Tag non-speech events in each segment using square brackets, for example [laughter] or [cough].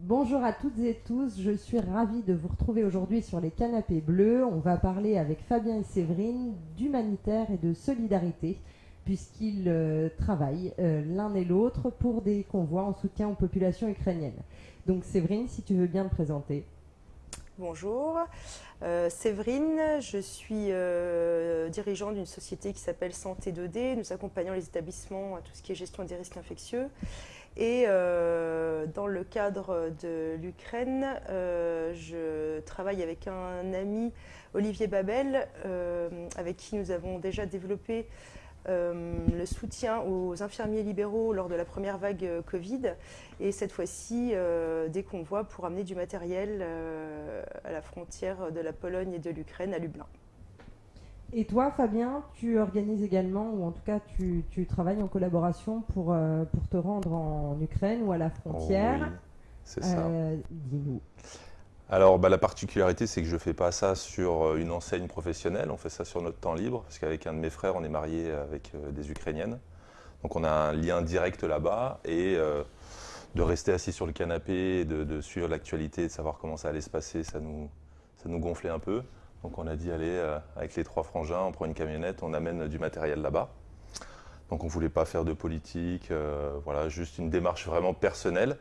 Bonjour à toutes et tous, je suis ravie de vous retrouver aujourd'hui sur les canapés bleus. On va parler avec Fabien et Séverine d'humanitaire et de solidarité, puisqu'ils euh, travaillent euh, l'un et l'autre pour des convois en soutien aux populations ukrainiennes. Donc Séverine, si tu veux bien te présenter. Bonjour, euh, Séverine, je suis dirigeante d'une société qui s'appelle Santé 2D. Nous accompagnons les établissements à tout ce qui est gestion des risques infectieux. Et euh, dans le cadre de l'Ukraine, je travaille avec un ami, Olivier Babel, avec qui nous avons déjà développé euh, le soutien aux infirmiers libéraux lors de la première vague euh, Covid et cette fois-ci euh, des convois pour amener du matériel à la frontière de la Pologne et de l'Ukraine à Lublin. Et toi, Fabien, tu organises également, ou en tout cas, tu, travailles en collaboration pour, pour te rendre en Ukraine ou à la frontière. oui, c'est ça. Dis-nous. Alors bah, la particularité c'est que je ne fais pas ça sur euh, une enseigne professionnelle, on fait ça sur notre temps libre, parce qu'avec un de mes frères on est marié avec euh, des Ukrainiennes. Donc on a un lien direct là-bas et euh, de rester assis sur le canapé, de, de suivre l'actualité, de savoir comment ça allait se passer, ça nous, ça nous gonflait un peu. Donc on a dit allez, avec les trois frangins, on prend une camionnette, on amène du matériel là-bas. Donc on ne voulait pas faire de politique, voilà, juste une démarche vraiment personnelle.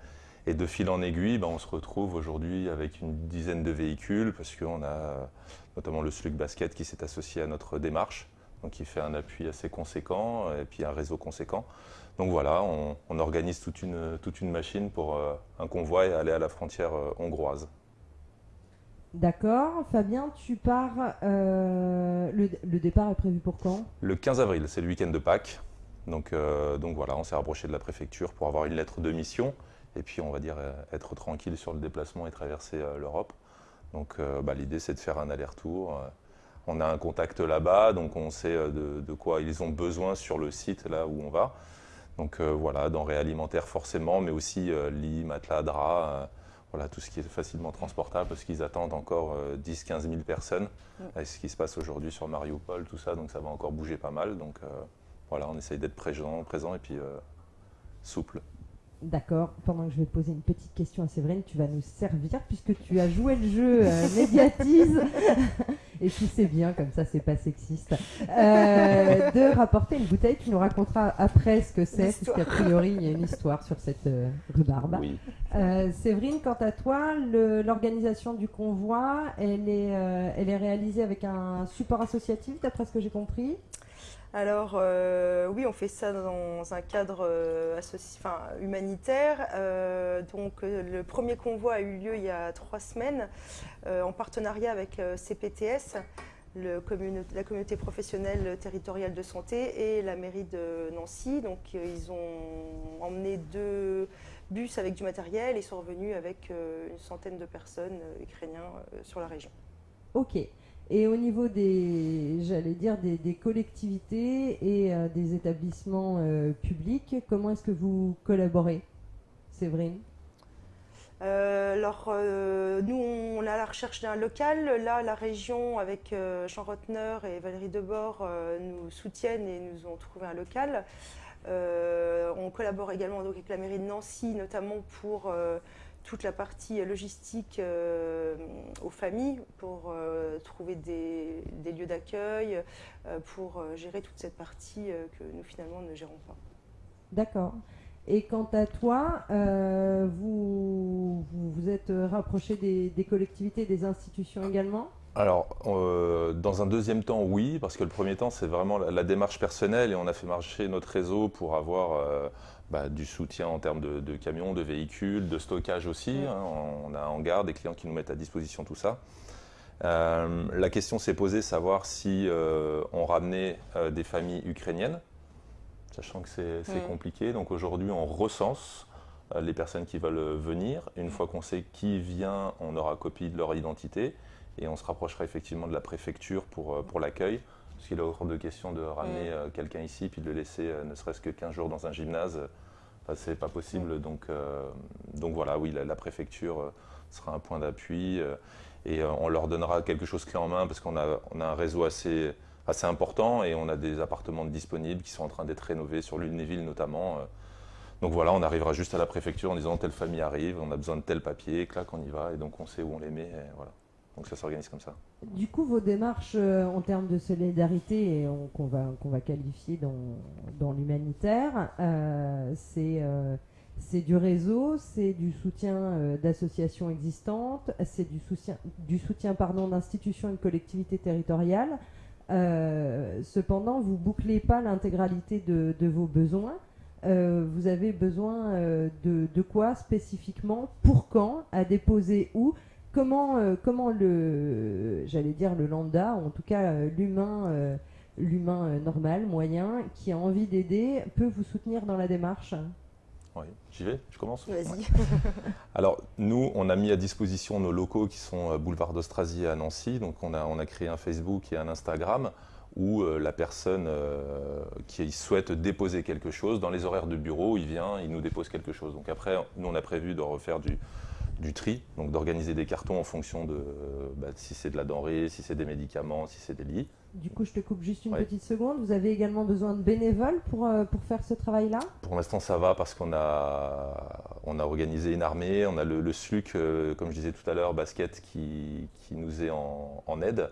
Et de fil en aiguille, ben, on se retrouve aujourd'hui avec une dizaine de véhicules parce qu'on a notamment le Slug Basket qui s'est associé à notre démarche, donc qui fait un appui assez conséquent et puis un réseau conséquent. Donc voilà, on, organise toute une, machine pour euh, un convoi et aller à la frontière euh, hongroise. D'accord. Fabien, tu pars. Euh, le, départ est prévu pour quand? Le 15 avril, c'est le week-end de Pâques. Donc, donc voilà, on s'est rapproché de la préfecture pour avoir une lettre de mission et puis on va dire euh, être tranquille sur le déplacement et traverser euh, l'Europe. Donc euh, bah, l'idée c'est de faire un aller-retour. On a un contact là-bas, donc on sait de, quoi ils ont besoin sur le site là où on va. Donc voilà, denrées alimentaires forcément, mais aussi lits, matelas, draps, voilà, tout ce qui est facilement transportable parce qu'ils attendent encore 10-15 000 personnes. Mm. ce qui se passe aujourd'hui sur Mariupol, tout ça, donc ça va encore bouger pas mal. Donc voilà, on essaye d'être présent, présent et puis souple. D'accord. Pendant que je vais poser une petite question à Séverine, tu vas nous servir puisque tu as joué le jeu euh, médiatise. [laughs] Et puis c'est bien, comme ça c'est pas sexiste. Euh, de rapporter une bouteille, tu nous raconteras après ce que c'est, puisqu'a priori il y a une histoire sur cette euh, rhubarbe. Oui. Séverine, quant à toi, l'organisation du convoi, elle est, elle est réalisée avec un support associatif, d'après ce que j'ai compris? Alors euh, oui, on fait ça dans un cadre euh, humanitaire. Euh, donc le premier convoi a eu lieu il y a trois semaines en partenariat avec CPTS, la communauté professionnelle territoriale de santé et la mairie de Nancy. Donc ils ont emmené deux bus avec du matériel et sont revenus avec une centaine de personnes ukrainiens sur la région. Ok. Et au niveau des, j'allais dire, des, collectivités et euh, des établissements euh, publics, comment est-ce que vous collaborez, Séverine? Euh, alors, nous, on à la recherche d'un local. Là, la région, avec Jean Rotner et Valérie Debord, nous soutiennent et nous ont trouvé un local. on collabore également avec la mairie de Nancy, notamment pour toute la partie logistique aux familles pour trouver des, lieux d'accueil, euh, pour gérer toute cette partie que nous finalement ne gérons pas. D'accord. Et quant à toi, vous, vous, êtes rapproché des, des, collectivités, des institutions également? Alors, dans un deuxième temps, oui, parce que le premier temps, c'est vraiment la, démarche personnelle et on a fait marcher notre réseau pour avoir bah, du soutien en termes de, camions, de véhicules, de stockage aussi. Hein. on a en garde des clients qui nous mettent à disposition tout ça. Euh, la question s'est posée savoir si euh, on ramenait euh, des familles ukrainiennes, sachant que c'est compliqué. Donc aujourd'hui, on recense les personnes qui veulent venir. Une fois qu'on sait qui vient, on aura copie de leur identité et on se rapprochera effectivement de la préfecture pour, pour l'accueil. Parce qu'il est hors de question de ramener quelqu'un ici puis de le laisser ne serait-ce que 15 jours dans un gymnase. Ce c'est pas possible. Donc, donc voilà, oui, la, préfecture sera un point d'appui et on leur donnera quelque chose clé en main parce qu'on a, on a un réseau assez, assez important et on a des appartements disponibles qui sont en train d'être rénovés sur l'Ulnéville notamment. Donc voilà, on arrivera juste à la préfecture en disant telle famille arrive, on a besoin de tel papier, clac, on y va, et donc on sait où on les met, et voilà. Donc ça s'organise comme ça. Du coup, vos démarches euh, en termes de solidarité, qu'on va, qu'on va qualifier dans, dans l'humanitaire, euh, c'est euh, c'est du réseau, c'est du soutien euh, d'associations existantes, c'est du soutien, du soutien d'institutions et de collectivités territoriales. Euh, cependant, vous bouclez pas l'intégralité de, vos besoins. Euh, vous avez besoin de, quoi spécifiquement, pour quand, à déposer où comment, le, j'allais dire le lambda, ou en tout cas l'humain, normal, moyen, qui a envie d'aider, peut vous soutenir dans la démarche? Oui, j'y vais, je commence Vas-y. Ouais. [laughs] Alors, nous, on a mis à disposition nos locaux qui sont euh, boulevard d'Austrasie à Nancy. Donc, on a, on a créé un Facebook et un Instagram où euh, la personne euh, qui souhaite déposer quelque chose, dans les horaires de bureau, il vient, il nous dépose quelque chose. Donc, après, nous, on a prévu de refaire du, du tri, donc d'organiser des cartons en fonction de euh, bah, si c'est de la denrée, si c'est des médicaments, si c'est des lits. Du coup, je te coupe juste une Ouais. petite seconde. Vous avez également besoin de bénévoles pour, euh, pour faire ce travail-là? Pour l'instant, ça va parce qu'on a, on a organisé une armée. On a le, le SLUC, euh, comme je disais tout à l'heure, basket, qui, qui nous est en, en aide.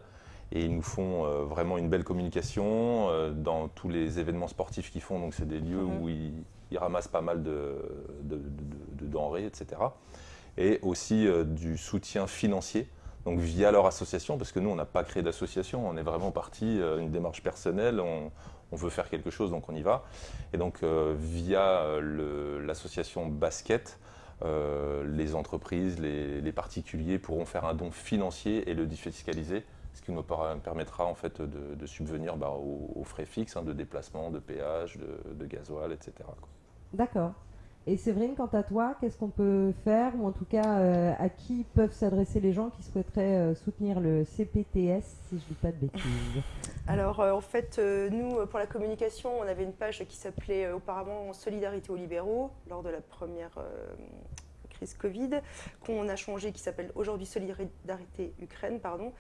Et ils nous font euh, vraiment une belle communication dans tous les événements sportifs qu'ils font. Donc, c'est des lieux Mhm. où ils, ils ramassent pas mal de, de- de- de denrées, etc. Et aussi du soutien financier. Donc via leur association, parce que nous, on n'a pas créé d'association, on est vraiment parti, euh, une démarche personnelle, on, veut faire quelque chose, donc on y va. Et donc euh, via l'association Basket, euh, les entreprises, les, particuliers pourront faire un don financier et le défiscaliser, ce qui nous per- permettra en fait de, subvenir bah, aux, frais fixes hein, de déplacement, de péage, de, de gasoil, etc. D'accord. Et Séverine, quant à toi, qu'est-ce qu'on peut faire, ou en tout cas euh, à qui peuvent s'adresser les gens qui souhaiteraient euh, soutenir le CPTS, si je dis pas de bêtises? Alors euh, en fait, nous, pour la communication, on avait une page qui s'appelait auparavant Solidarité aux libéraux, lors de la première crise Covid, qu'on a changé, qui s'appelle aujourd'hui Solidarité Ukraine, pardon.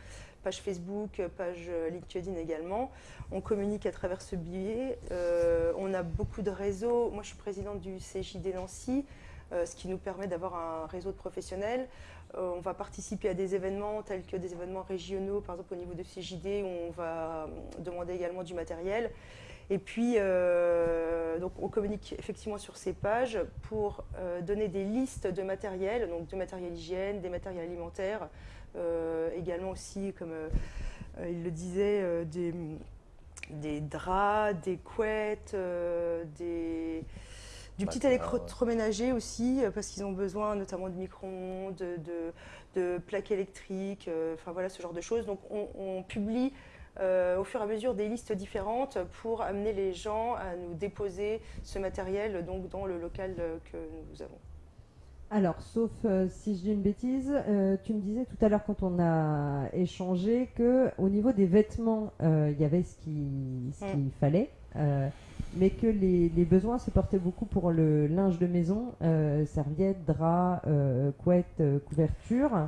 Page Facebook, euh, page euh, LinkedIn également. On communique à travers ce biais. Euh, on a beaucoup de réseaux. Moi, je suis présidente du CJD Nancy, ce qui nous permet d'avoir un réseau de professionnels. On va participer à des événements tels que des événements régionaux, par exemple au niveau de CJD, où on va demander également du matériel. Et puis, on communique effectivement sur ces pages pour donner des listes de matériel, donc de matériel hygiène, des matériels alimentaires, également aussi, comme euh, euh, il le disait, euh, des, des draps, des couettes, euh, des, du petit électroménager aussi, euh, parce qu'ils ont besoin notamment de micro-ondes, de, de, de plaques électriques, euh, enfin voilà ce genre de choses. Donc on, on publie euh, au fur et à mesure des listes différentes pour amener les gens à nous déposer ce matériel donc dans le local euh, que nous avons. Alors, sauf euh, si je dis une bêtise, euh, tu me disais tout à l'heure quand on a échangé que au niveau des vêtements, euh, il y avait ce qui- ce qu'il fallait, euh, mais que les, les besoins se portaient beaucoup pour le linge de maison, serviettes, draps, couettes, couvertures,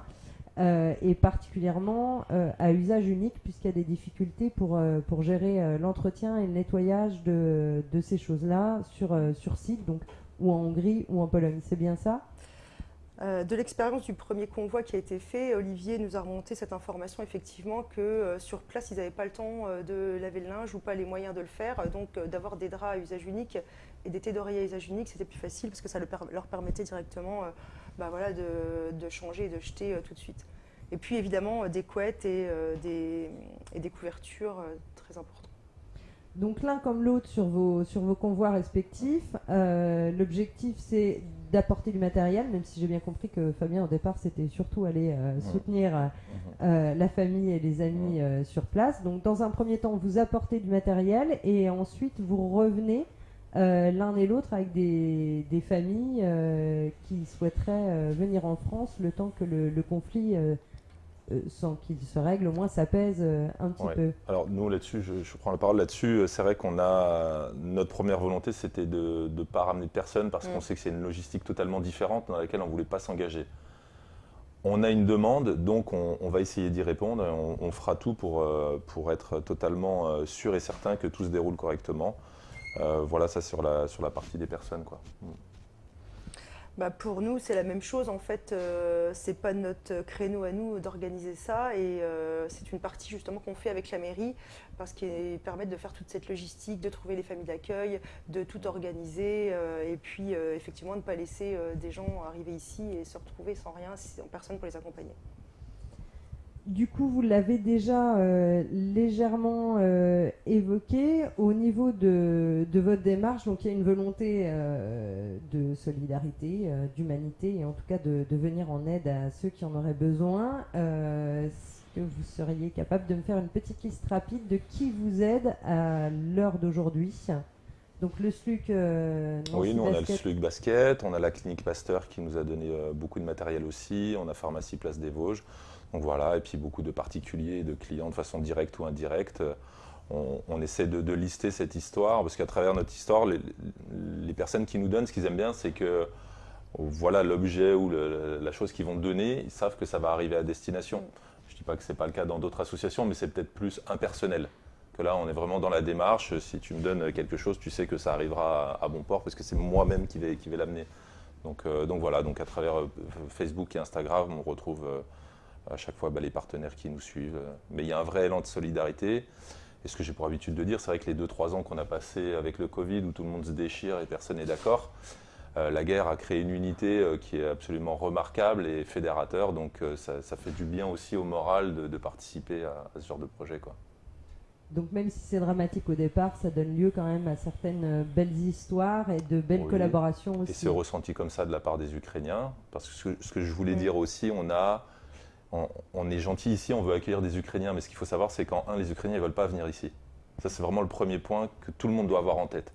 et particulièrement à usage unique puisqu'il y a des difficultés pour, pour gérer l'entretien et le nettoyage de, de ces choses-là sur, sur site, donc ou en Hongrie ou en Pologne. C'est bien ça? Euh, de l'expérience du premier convoi qui a été fait, Olivier nous a remonté cette information effectivement que euh, sur place ils n'avaient pas le temps euh, de laver le linge ou pas les moyens de le faire, donc d'avoir des draps à usage unique et des thés d'oreiller à usage unique c'était plus facile parce que ça leur permettait directement bah voilà, de, de changer et de jeter tout de suite. Et puis évidemment des couettes et, des, couvertures très importantes. Donc l'un comme l'autre sur vos, sur vos convois respectifs. L'objectif c'est d'apporter du matériel, même si j'ai bien compris que Fabien au départ c'était surtout aller euh, soutenir euh, euh, la famille et les amis euh, sur place. Donc dans un premier temps vous apportez du matériel et ensuite vous revenez l'un et l'autre avec des, des familles qui souhaiteraient venir en France le temps que le, le conflit, sans qu'il se règle, au moins s'apaise euh, un petit Ouais. peu. Alors nous là-dessus, je, je prends la parole là-dessus. C'est vrai qu'on a notre première volonté, c'était de ne pas ramener de personnes parce qu'on Mm. sait que c'est une logistique totalement différente dans laquelle on ne voulait pas s'engager. On a une demande, donc on, on va essayer d'y répondre. et On, on fera tout pour, euh, pour être totalement euh, sûr et certain que tout se déroule correctement. Euh, voilà, ça sur la, sur la partie des personnes. Quoi. Mm. Bah pour nous, c'est la même chose. En fait, euh, c'est pas notre créneau à nous d'organiser ça. Et euh, c'est une partie justement qu'on fait avec la mairie parce qu'ils permettent de faire toute cette logistique, de trouver les familles d'accueil, de tout organiser. euh, et puis, effectivement, ne pas laisser des gens arriver ici et se retrouver sans rien, sans personne pour les accompagner. Du coup, vous l'avez déjà euh, légèrement euh, évoqué au niveau de, de votre démarche. Donc, il y a une volonté euh, de solidarité, d'humanité, et en tout cas de, de venir en aide à ceux qui en auraient besoin. Est-ce que vous seriez capable de me faire une petite liste rapide de qui vous aide à l'heure d'aujourd'hui? Donc, le SLUC. euh, Oui, nous on a le. SLUG Basket, on a la clinique Pasteur qui nous a donné euh, beaucoup de matériel aussi, on a Pharmacie Place des Vosges. Donc voilà, et puis beaucoup de particuliers de clients de façon directe ou indirecte. Euh, On, essaie de, lister cette histoire parce qu'à travers notre histoire, les, personnes qui nous donnent, ce qu'ils aiment bien, c'est que voilà l'objet ou la chose qu'ils vont donner, ils savent que ça va arriver à destination. Je ne dis pas que ce n'est pas le cas dans d'autres associations, mais c'est peut-être plus impersonnel. Que là, on est vraiment dans la démarche. Si tu me donnes quelque chose, tu sais que ça arrivera à, bon port parce que c'est moi-même qui vais, l'amener. Donc, euh, donc voilà, donc à travers euh, Facebook et Instagram, on retrouve à chaque fois bah, les partenaires qui nous suivent. Mais il y a un vrai élan de solidarité. Et ce que j'ai pour habitude de dire, c'est vrai que les 2-3 ans qu'on a passé avec le Covid, où tout le monde se déchire et personne n'est d'accord, euh, la guerre a créé une unité euh, qui est absolument remarquable et fédérateur. Donc euh, ça, ça fait du bien aussi au moral de, de participer à, à ce genre de projet. Quoi. Donc même si c'est dramatique au départ, ça donne lieu quand même à certaines belles histoires et de belles Oui. collaborations Et aussi. c'est ressenti comme ça de la part des Ukrainiens. Parce que ce que, ce que je voulais dire aussi, on a, on, on est gentil ici, on veut accueillir des Ukrainiens, mais ce qu'il faut savoir, c'est qu'en un, les Ukrainiens ne veulent pas venir ici. Ça, c'est vraiment le premier point que tout le monde doit avoir en tête.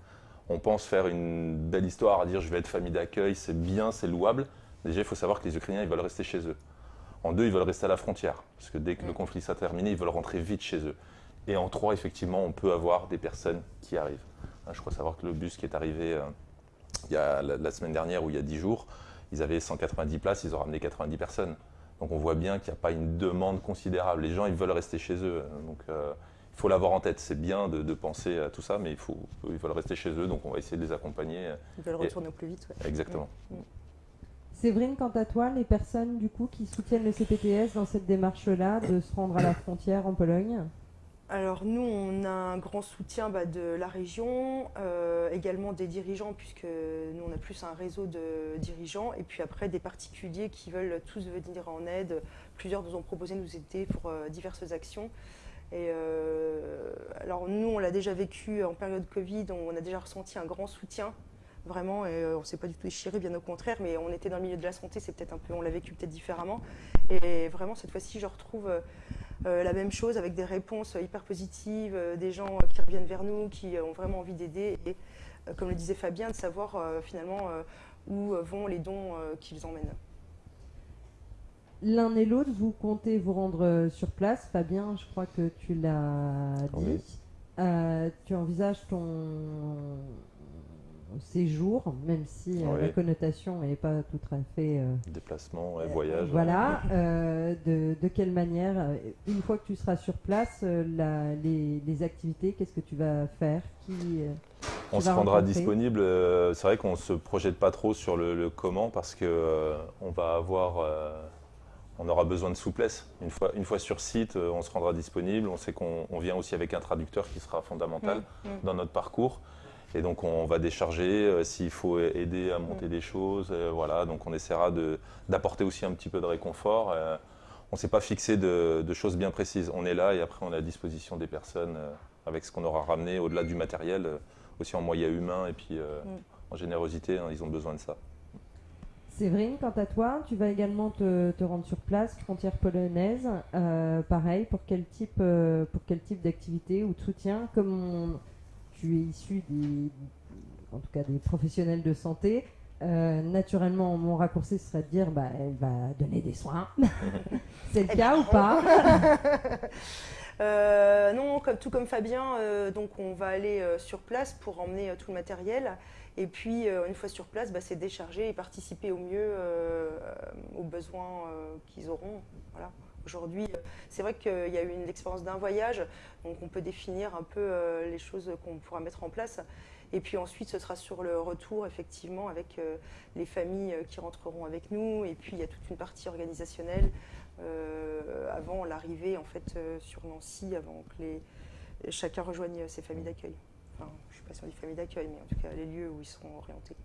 On pense faire une belle histoire à dire je vais être famille d'accueil, c'est bien, c'est louable. Déjà, il faut savoir que les Ukrainiens, ils veulent rester chez eux. En deux, ils veulent rester à la frontière, parce que dès que le conflit sera terminé, ils veulent rentrer vite chez eux. Et en trois, effectivement, on peut avoir des personnes qui arrivent. Hein, Je crois savoir que le bus qui est arrivé euh, il y a la, la semaine dernière ou il y a 10 jours, ils avaient 190 places, ils ont ramené 90 personnes. Donc on voit bien qu'il n'y a pas une demande considérable. Les gens, ils veulent rester chez eux. Donc euh, il faut l'avoir en tête. C'est bien de, de penser à tout ça, mais il faut, ils veulent rester chez eux. Donc on va essayer de les accompagner. Ils veulent Et- retourner au plus vite. ouais. Exactement. Séverine, quant à toi, les personnes du coup qui soutiennent le CPTS dans cette démarche-là de se rendre à la frontière en Pologne, Alors nous, on a un grand soutien bah, de la région, euh, également des dirigeants, puisque nous, on a plus un réseau de dirigeants, et puis après des particuliers qui veulent tous venir en aide. Plusieurs nous ont proposé de nous aider pour euh, diverses actions. Et euh, alors nous, on l'a déjà vécu en période Covid, on a déjà ressenti un grand soutien, vraiment, et on ne s'est pas du tout déchiré, bien au contraire, mais on était dans le milieu de la santé, c'est peut-être un peu, on l'a vécu peut-être différemment. Et vraiment, cette fois-ci, je retrouve la même chose avec des réponses hyper positives, euh, des gens euh, qui reviennent vers nous, qui euh, ont vraiment envie d'aider, et euh, comme le disait Fabien, de savoir euh, finalement euh, où euh, vont les dons euh, qu'ils emmènent. l'un et l'autre, vous comptez vous rendre euh, sur place. Fabien, je crois que tu l'as dit. Oui. Euh, tu envisages ton séjour, même si euh, Oui. la connotation n'est pas tout à fait euh, Déplacement, ouais, voyage. Voilà, euh, de, de quelle manière, euh, une fois que tu seras sur place, euh, la- les, les activités, qu'est-ce que tu vas faire Qui, euh, On se rendra rencontrer. disponible. euh, C'est vrai qu'on se projette pas trop sur le, le comment parce que euh, on va avoir, euh, on aura besoin de souplesse. Une fois, une fois sur site, euh, on se rendra disponible. On sait qu'on on vient aussi avec un traducteur qui sera fondamental Mm, mm. dans notre parcours. Et donc on va décharger euh, s'il faut aider à monter des choses. euh, voilà, donc on essaiera de- d'apporter aussi un petit peu de réconfort. euh, on ne s'est pas fixé de, de choses bien précises. On est là et après on est à disposition des personnes euh, avec ce qu'on aura ramené au-delà du matériel, euh, aussi en moyens humains et puis euh, Mm. en générosité. hein, ils ont besoin de ça. Séverine, quant à toi, tu vas également te, te rendre sur place, frontière polonaise. Euh, pareil, pour quel type, euh, pour quel type d'activité ou de soutien Comme on- tu es issu des, en tout cas des professionnels de santé, euh, naturellement, mon raccourci serait de dire, bah, elle va donner des soins. [laughs] C'est le Eh cas ben, ou pas [laughs] Euh, non, comme, tout comme Fabien, euh, donc on va aller sur place pour emmener tout le matériel. Et puis, une fois sur place, bah, c'est décharger et participer au mieux aux besoins qu'ils auront. Voilà. Aujourd'hui, euh, c'est vrai qu'il y a eu une expérience d'un voyage, donc on peut définir un peu euh, les choses qu'on pourra mettre en place. Et puis ensuite, ce sera sur le retour, effectivement, avec les familles qui rentreront avec nous. Et puis, il y a toute une partie organisationnelle avant l'arrivée, en fait, sur Nancy, avant que les, chacun rejoigne ses familles d'accueil. Enfin, je ne suis pas sur les familles d'accueil, mais en tout cas, les lieux où ils seront orientés.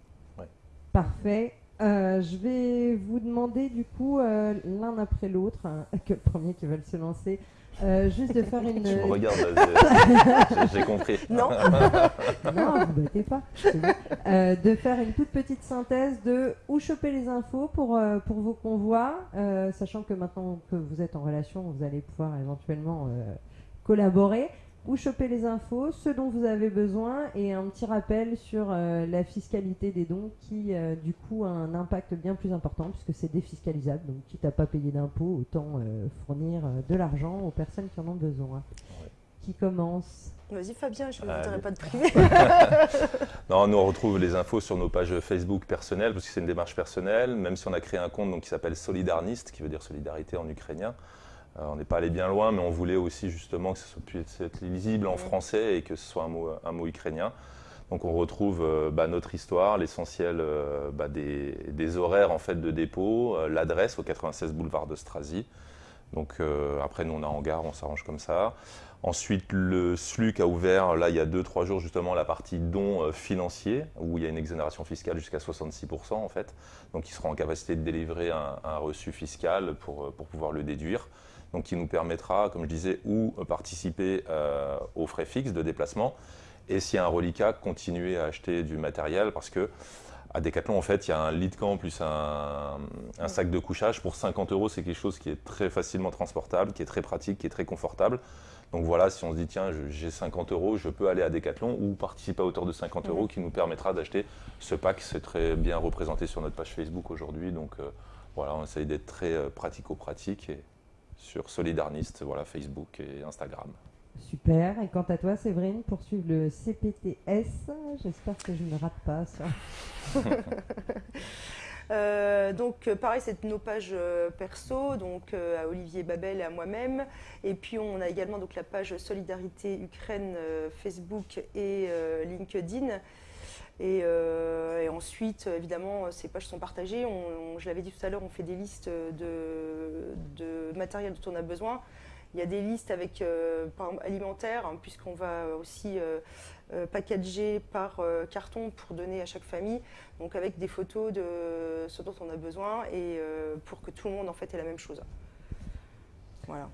Parfait. Euh, je vais vous demander du coup euh, l'un après l'autre, hein, [laughs] que le premier qui veut se lancer, euh, juste de faire une. [laughs] Je me regarde, [laughs] j'ai compris. Non. non, vous battez pas. de faire une toute petite synthèse de où choper les infos pour, pour vos convois, sachant que maintenant que vous êtes en relation, vous allez pouvoir éventuellement collaborer où choper les infos, ce dont vous avez besoin et un petit rappel sur euh, la fiscalité des dons qui euh, du coup a un impact bien plus important puisque c'est défiscalisable. Donc quitte à pas payer d'impôts, autant euh, fournir de l'argent aux personnes qui en ont besoin. Qui commence Vas-y Fabien, je ne voudrais pas de privé. [laughs] non, nous on retrouve les infos sur nos pages Facebook personnelles parce que c'est une démarche personnelle, même si on a créé un compte donc, qui s'appelle Solidarnist, qui veut dire solidarité en ukrainien. Euh, on n'est pas allé bien loin, mais on voulait aussi justement que ce puisse être lisible en français et que ce soit un mot, ukrainien. Donc on retrouve euh, bah, notre histoire, l'essentiel euh, bah, des, horaires en fait de dépôt, l'adresse au 96 boulevard de Strazy. Donc après nous on a en gare, on s'arrange comme ça. Ensuite le SLUC a ouvert là il y a 2-3 jours justement la partie dons financiers où il y a une exonération fiscale jusqu'à 66% en fait. Donc ils seront en capacité de délivrer un, reçu fiscal pour, pour pouvoir le déduire donc qui nous permettra, comme je disais, ou participer euh, aux frais fixes de déplacement, et s'il y a un reliquat, continuer à acheter du matériel, parce que à Decathlon, en fait, il y a un lit de camp plus un, sac de couchage. Pour 50 euros, c'est quelque chose qui est très facilement transportable, qui est très pratique, qui est très confortable. Donc voilà, si on se dit, tiens, j'ai 50 euros, je peux aller à Decathlon ou participer à hauteur de 50 euros, qui nous permettra d'acheter ce pack. C'est très bien représenté sur notre page Facebook aujourd'hui. Donc euh, voilà, on essaye d'être très euh, pratico-pratique et sur Solidarnist, voilà, Facebook et Instagram. Super. Et quant à toi, Séverine, poursuivre le CPTS. J'espère que je ne rate pas ça. [laughs] Euh, donc pareil, c'est nos pages euh, perso, donc euh, à Olivier Babel et à moi-même. Et puis on a également donc la page Solidarité Ukraine Facebook et LinkedIn. Euh, et, ensuite, évidemment, ces pages sont partagées. je l'avais dit tout à l'heure, on fait des listes de, matériel dont on a besoin. Il y a des listes avec, euh, alimentaires, hein, puisqu'on va aussi euh, packager par carton pour donner à chaque famille, donc avec des photos de ce dont on a besoin et pour que tout le monde en fait ait la même chose. Voilà.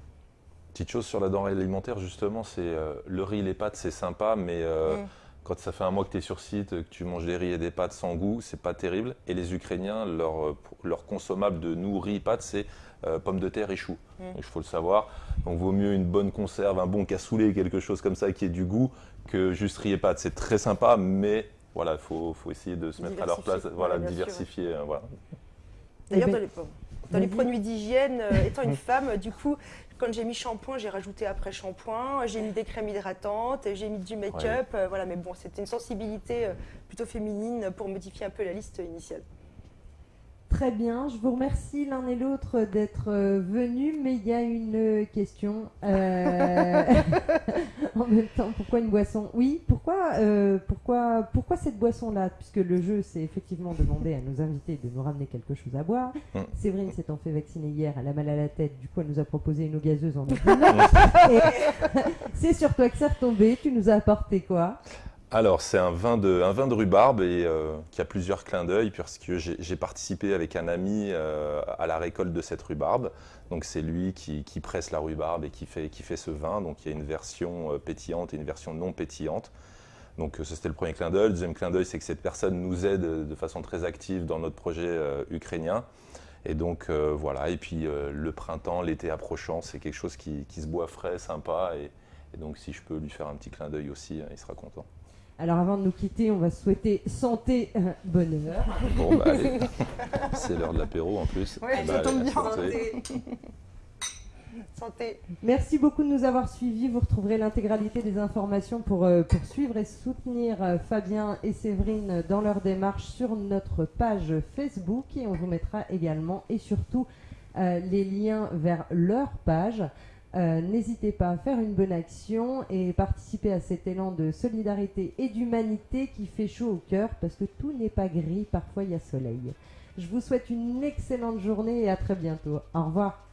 Petite chose sur la denrée alimentaire, justement, c'est le riz, les pâtes, c'est sympa, mais mm quand ça fait un mois que tu es sur site, que tu manges des riz et des pâtes sans goût, c'est pas terrible. Et les Ukrainiens, leur, euh, leur consommable de nous, riz, pâtes, c'est euh, pommes de terre et choux. Mm. Il faut le savoir. Donc vaut mieux une bonne conserve, un bon cassoulet, quelque chose comme ça qui ait du goût, que juste riz et pâtes. C'est très sympa, mais voilà, il faut, faut, essayer de se mettre à leur place, voilà, diversifier. Euh, voilà. D'ailleurs, eh ben, dans les, produits d'hygiène, étant une [laughs] femme, du coup, quand j'ai mis shampoing, j'ai rajouté après shampoing, j'ai mis des crèmes hydratantes, j'ai mis du make-up. Euh, voilà, mais bon, c'était une sensibilité euh, plutôt féminine pour modifier un peu la liste initiale. Très bien, je vous remercie l'un et l'autre d'être euh, venus, mais il y a une question. Euh, [laughs] en même temps, pourquoi une boisson? Oui, pourquoi, euh, pourquoi, pourquoi cette boisson-là? Puisque le jeu, c'est effectivement demander à nos invités de nous ramener quelque chose à boire. Mm. Séverine s'étant fait vacciner hier, elle a mal à la tête, du coup elle nous a proposé une eau gazeuse en [laughs] C'est sur toi que c'est retombé, tu nous as apporté quoi? Alors, c'est un vin de, un vin de rhubarbe et euh, qui a plusieurs clins d'œil puisque j'ai participé avec un ami euh, à la récolte de cette rhubarbe. Donc, c'est lui qui, presse la rhubarbe et qui fait, qui fait ce vin. Donc, il y a une version euh, pétillante et une version non pétillante. Donc, ça, c'était le premier clin d'œil. Le deuxième clin d'œil, c'est que cette personne nous aide de façon très active dans notre projet ukrainien. Et donc, voilà. Et puis, le printemps, l'été approchant, c'est quelque chose qui, se boit frais, sympa. Et, et, donc, si je peux lui faire un petit clin d'œil aussi, il sera content. Alors avant de nous quitter, on va souhaiter santé, euh, bonheur. Bon, bah allez, [laughs] c'est l'heure de l'apéro en plus. Oui, eh ça bah, tombe bien. Santé. [laughs] santé. Merci beaucoup de nous avoir suivis. Vous retrouverez l'intégralité des informations pour, euh, suivre et soutenir euh, Fabien et Séverine dans leur démarche sur notre page Facebook et on vous mettra également et surtout les liens vers leur page. Euh, N'hésitez pas à faire une bonne action et participer à cet élan de solidarité et d'humanité qui fait chaud au cœur parce que tout n'est pas gris, parfois il y a soleil. Je vous souhaite une excellente journée et à très bientôt. Au revoir.